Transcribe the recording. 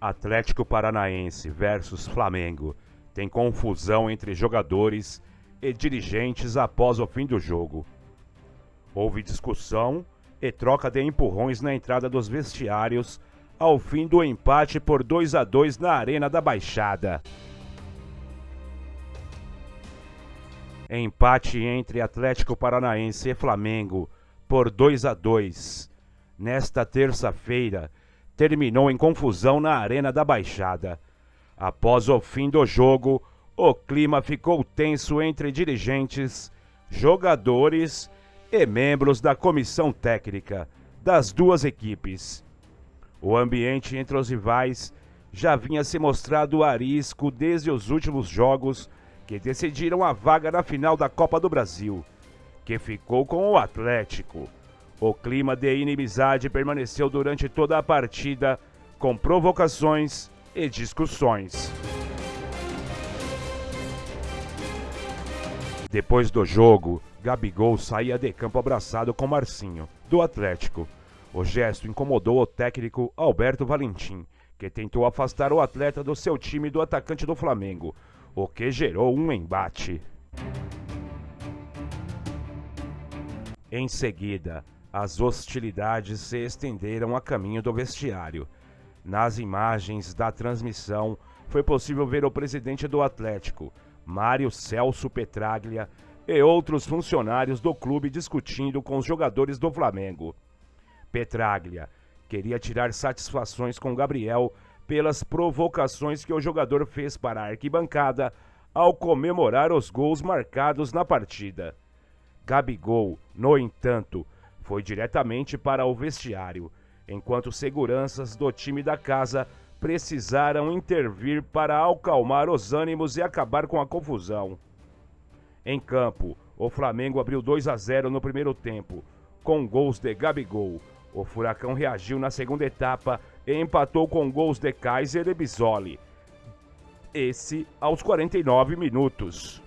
Atlético Paranaense versus Flamengo. Tem confusão entre jogadores e dirigentes após o fim do jogo. Houve discussão e troca de empurrões na entrada dos vestiários ao fim do empate por 2 a 2 na Arena da Baixada. Empate entre Atlético Paranaense e Flamengo por 2 a 2 nesta terça-feira terminou em confusão na Arena da Baixada. Após o fim do jogo, o clima ficou tenso entre dirigentes, jogadores e membros da comissão técnica das duas equipes. O ambiente entre os rivais já vinha se mostrado arisco desde os últimos jogos que decidiram a vaga na final da Copa do Brasil, que ficou com o Atlético. O clima de inimizade permaneceu durante toda a partida, com provocações e discussões. Depois do jogo, Gabigol saía de campo abraçado com Marcinho, do Atlético. O gesto incomodou o técnico Alberto Valentim, que tentou afastar o atleta do seu time do atacante do Flamengo, o que gerou um embate. Em seguida, as hostilidades se estenderam a caminho do vestiário. Nas imagens da transmissão, foi possível ver o presidente do Atlético, Mário Celso Petraglia, e outros funcionários do clube discutindo com os jogadores do Flamengo. Petraglia queria tirar satisfações com Gabriel pelas provocações que o jogador fez para a arquibancada ao comemorar os gols marcados na partida. Gabigol, no entanto, foi diretamente para o vestiário, enquanto seguranças do time da casa precisaram intervir para acalmar os ânimos e acabar com a confusão. Em campo, o Flamengo abriu 2 a 0 no primeiro tempo, com gols de Gabigol. O Furacão reagiu na segunda etapa e empatou com gols de Kaiser e Bisoli. Esse aos 49 minutos.